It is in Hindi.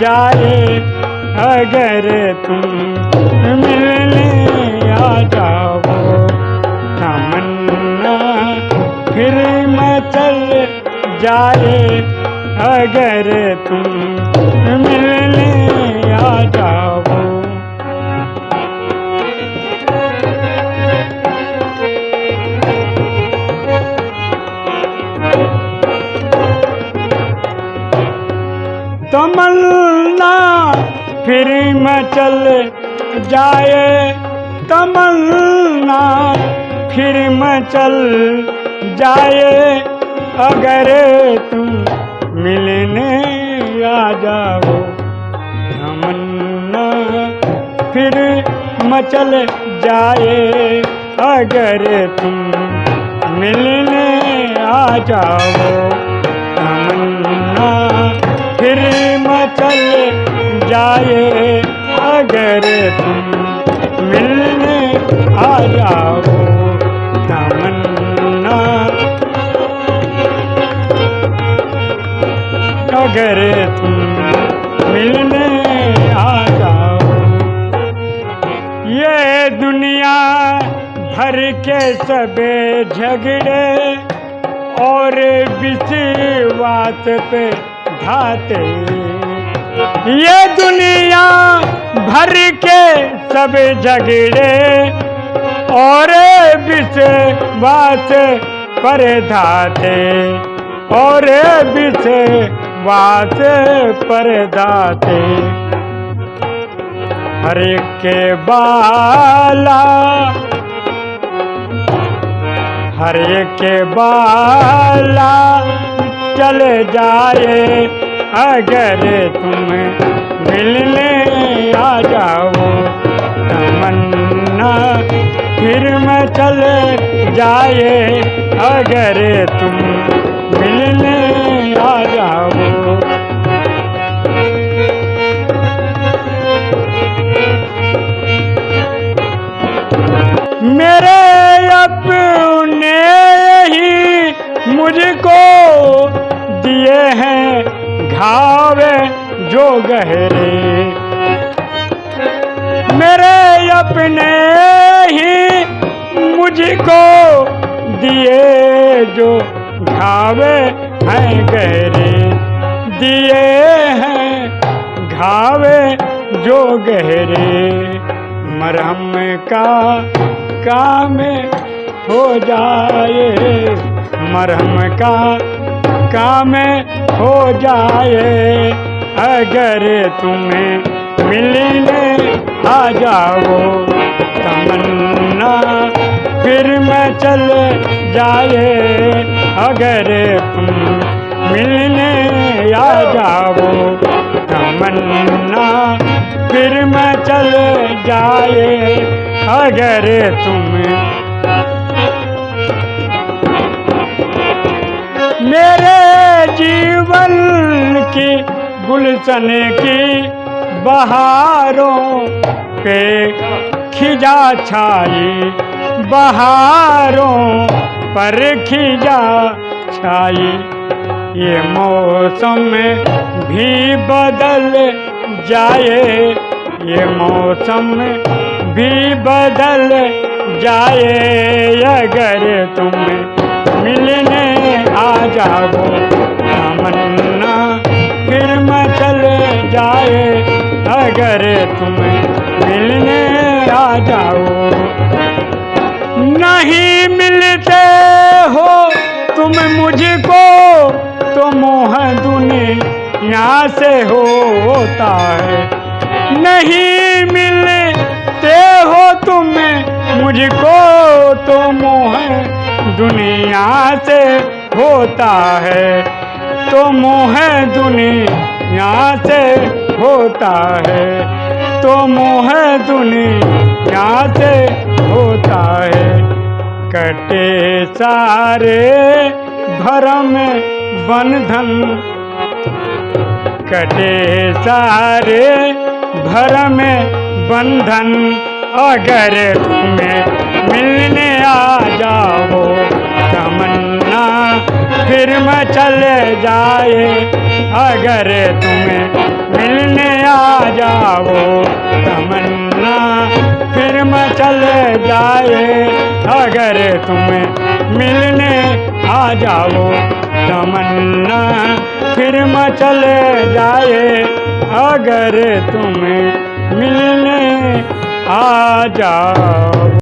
जाए अगर तुम मिलने आ जाओ। तमन्ना फिर मचल जाए अगर तुम फिर मचल जाए तमन्ना, फिर मचल जाए, अगर तुम मिलने आ जाओ तमन्ना, फिर मचल जाए, अगर तुम मिलने आ जाओ तमन्ना, फिर मचल जाए, अगर तुम मिलने आ जाओ तमन्ना। अगर तुम मिलने आ जाओ ये दुनिया भर के सबे झगड़े और विश्वास पे घाते। ये दुनिया भर के सब झगड़े और विश्वास पर धाते और विश्वास पर दाते। हर के बाला, हर के बाला चले जाए। अगर तुम मिलने आ जाओ तमन्ना फिर मैं चल जाए अगर तुम हैं जो गहरे। मेरे अपने ही मुझको दिए जो घावे हैं गहरे। दिए हैं घावे जो गहरे। मरहम का काम हो जाए। मरहम का काम हो जाए, अगर तुम्हें मिलने आ जाओ, तमन्ना फिर मैं चल जाए, अगर तुम मिलने आ जाओ, तमन्ना फिर मैं चल जाए, अगर तुम गुलशन की बहारों पे खिजा छाई, बहारों पर खिजा छाई। ये मौसम भी बदल जाए, ये मौसम भी बदल जाए। अगर तुम मिलने आ जाओ तमन्ना अगर तुम मिलने आ जाओ। नहीं मिलते हो तुम मुझको तो मोह दुनिया से होता है। नहीं मिलते हो तुम मुझको तो मोह दुनिया से होता है। तो मोह दुनिया से होता है तो मोह दुनिया से होता है। कटे सारे भरम बंधन, कटे सारे भरम बंधन, अगर तुम्हें मिलने आ जाओ, तमन्ना फिर मैं चले जाए। अगर तुम्हें मिलने जाओ, तमन्ना, फिर मैं चले जाए। अगर तुम्हें मिलने आ जाओ, तमन्ना, फिर मैं चले जाए। अगर तुम्हें मिलने आ जाओ।